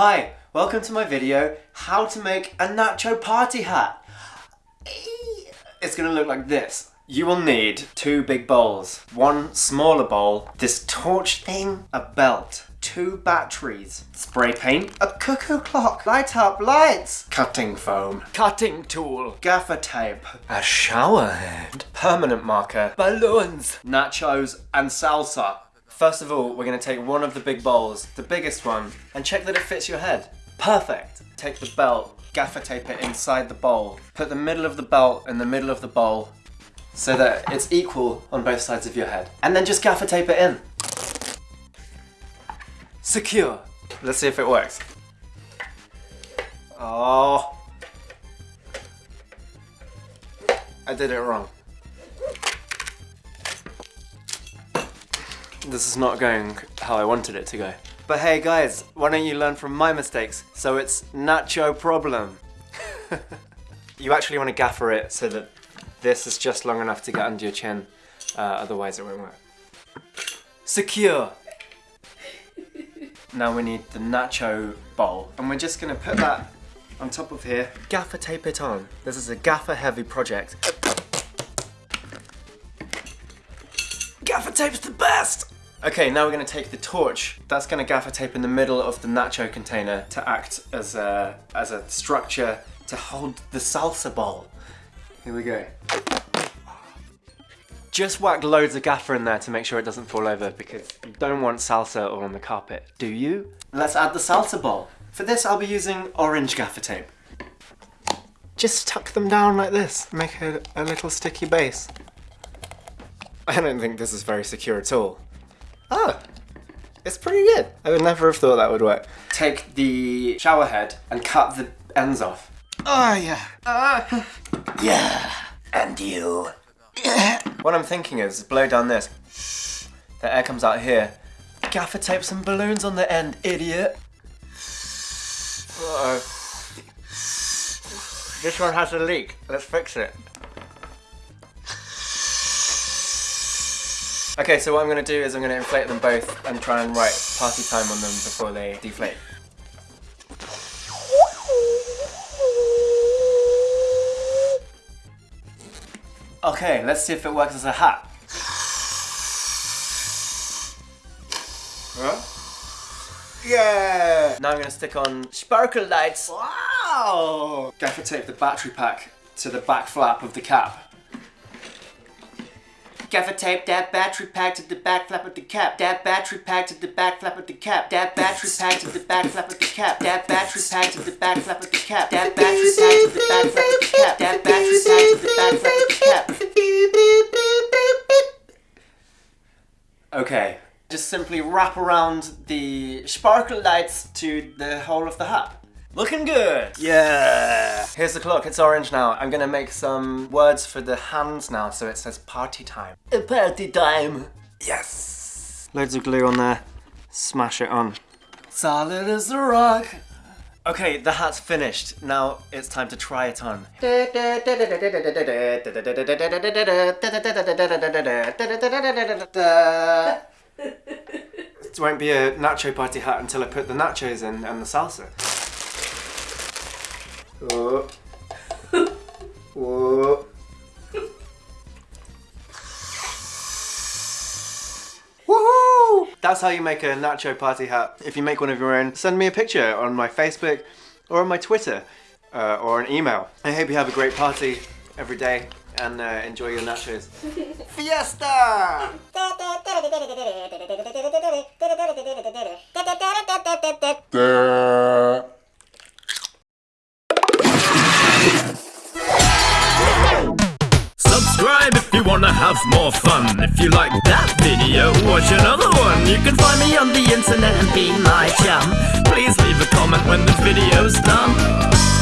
Hi, welcome to my video, how to make a nacho party hat. It's gonna look like this. You will need two big bowls, one smaller bowl, this torch thing, a belt, two batteries, spray paint, a cuckoo clock, light up lights, cutting foam, cutting tool, gaffer tape, a shower head, permanent marker, balloons, nachos, and salsa. First of all, we're gonna take one of the big bowls, the biggest one, and check that it fits your head. Perfect. Take the belt, gaffer tape it inside the bowl. Put the middle of the belt in the middle of the bowl so that it's equal on both sides of your head. And then just gaffer tape it in. Secure. Let's see if it works. Oh. I did it wrong. This is not going how I wanted it to go. But hey guys, why don't you learn from my mistakes so it's nacho problem. you actually want to gaffer it so that this is just long enough to get under your chin, uh, otherwise it won't work. Secure! now we need the nacho bowl and we're just going to put that on top of here. Gaffer tape it on. This is a gaffer heavy project. Gaffer tape's the best! Okay, now we're going to take the torch. That's going to gaffer tape in the middle of the nacho container to act as a, as a structure to hold the salsa bowl. Here we go. Just whack loads of gaffer in there to make sure it doesn't fall over because you don't want salsa all on the carpet, do you? Let's add the salsa bowl. For this I'll be using orange gaffer tape. Just tuck them down like this, make a, a little sticky base. I don't think this is very secure at all. Oh, it's pretty good. I would never have thought that would work. Take the shower head and cut the ends off. Oh yeah. Uh, yeah. And you. what I'm thinking is blow down this. The air comes out here. Gaffer tape some balloons on the end, idiot. Uh oh. This one has a leak. Let's fix it. Okay, so what I'm going to do is I'm going to inflate them both and try and write party time on them before they deflate. Okay, let's see if it works as a hat. Huh? Yeah! Now I'm going to stick on sparkle lights. Wow! Gaffer tape the battery pack to the back flap of the cap. Gaffer tape that battery pack to the back flap of the cap. That battery pack to the back flap of the cap. That battery pack to the back flap of the cap. That battery pack to the back flap of the cap. That battery pack to the back flap of the cap. That battery pack to the back flap of the cap. Okay, just simply wrap around the sparkle lights to the whole of the hat. Looking good! Yeah! Here's the clock, it's orange now. I'm gonna make some words for the hands now so it says party time. Party time! Yes! Loads of glue on there. Smash it on. Solid as a rock! Okay, the hat's finished. Now it's time to try it on. it won't be a nacho party hat until I put the nachos in and the salsa. Oh. oh. Woohoo! That's how you make a nacho party hat. If you make one of your own, send me a picture on my Facebook or on my Twitter uh, or an email. I hope you have a great party every day and uh, enjoy your nachos. Fiesta! Have more fun. If you like that video, watch another one. You can find me on the internet and be my chum Please leave a comment when the video's done